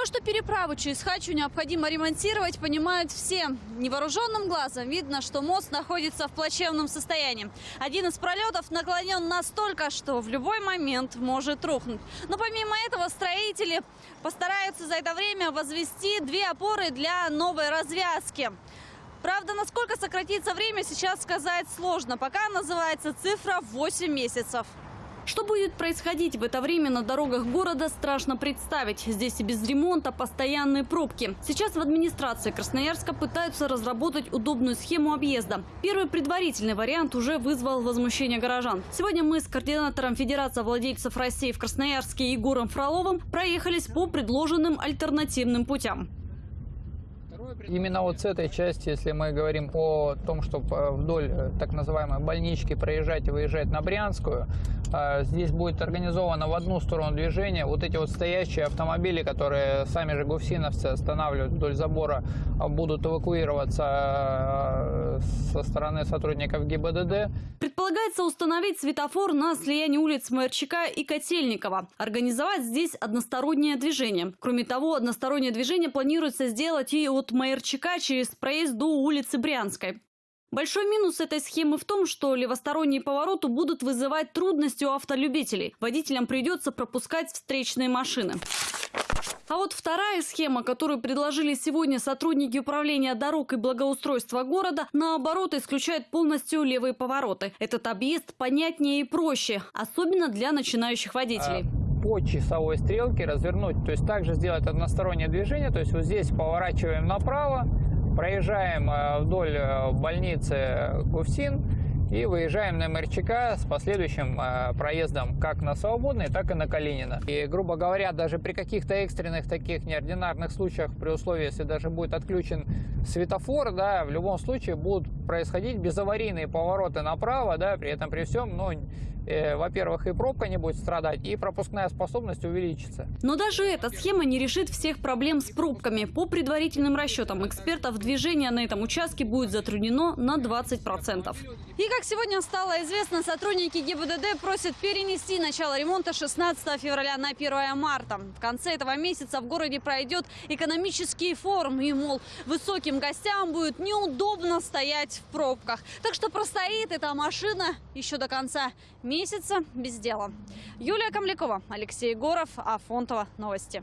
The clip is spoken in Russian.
То, что переправу через Хачу необходимо ремонтировать, понимают все. Невооруженным глазом видно, что мост находится в плачевном состоянии. Один из пролетов наклонен настолько, что в любой момент может рухнуть. Но помимо этого строители постараются за это время возвести две опоры для новой развязки. Правда, насколько сократится время, сейчас сказать сложно. Пока называется цифра 8 месяцев. Что будет происходить в это время на дорогах города, страшно представить. Здесь и без ремонта постоянные пробки. Сейчас в администрации Красноярска пытаются разработать удобную схему объезда. Первый предварительный вариант уже вызвал возмущение горожан. Сегодня мы с координатором Федерации владельцев России в Красноярске Егором Фроловым проехались по предложенным альтернативным путям. Именно вот с этой части, если мы говорим о том, чтобы вдоль э, так называемой больнички проезжать и выезжать на Брянскую, э, здесь будет организовано в одну сторону движение. Вот эти вот стоящие автомобили, которые сами же гуфсиновцы останавливают вдоль забора, э, будут эвакуироваться со стороны сотрудников ГИБДД. Предполагается установить светофор на слиянии улиц Майорчака и Котельникова. Организовать здесь одностороннее движение. Кроме того, одностороннее движение планируется сделать и от Майорчака через проезд до улицы Брянской. Большой минус этой схемы в том, что левосторонние повороты будут вызывать трудности у автолюбителей. Водителям придется пропускать встречные машины. А вот вторая схема, которую предложили сегодня сотрудники управления дорог и благоустройства города, наоборот, исключает полностью левые повороты. Этот объезд понятнее и проще, особенно для начинающих водителей. По часовой стрелке развернуть, то есть также сделать одностороннее движение, то есть вот здесь поворачиваем направо, проезжаем э, вдоль э, больницы Гуфсин и выезжаем на МРЧК с последующим э, проездом как на Свободный, так и на Калинина. И, грубо говоря, даже при каких-то экстренных таких неординарных случаях, при условии, если даже будет отключен светофор, да, в любом случае будут происходить безаварийные повороты направо, да, при этом при всем, ну, э, во-первых, и пробка не будет страдать, и пропускная способность увеличится. Но даже эта схема не решит всех проблем с пробками. По предварительным расчетам экспертов, движение на этом участке будет затруднено на 20%. И как сегодня стало известно, сотрудники ГИБДД просят перенести начало ремонта 16 февраля на 1 марта. В конце этого месяца в городе пройдет экономический форум. И, мол, высоким гостям будет неудобно стоять в пробках. Так что простоит эта машина еще до конца месяца без дела. Юлия Камлякова, Алексей Егоров, Афонтова. Новости.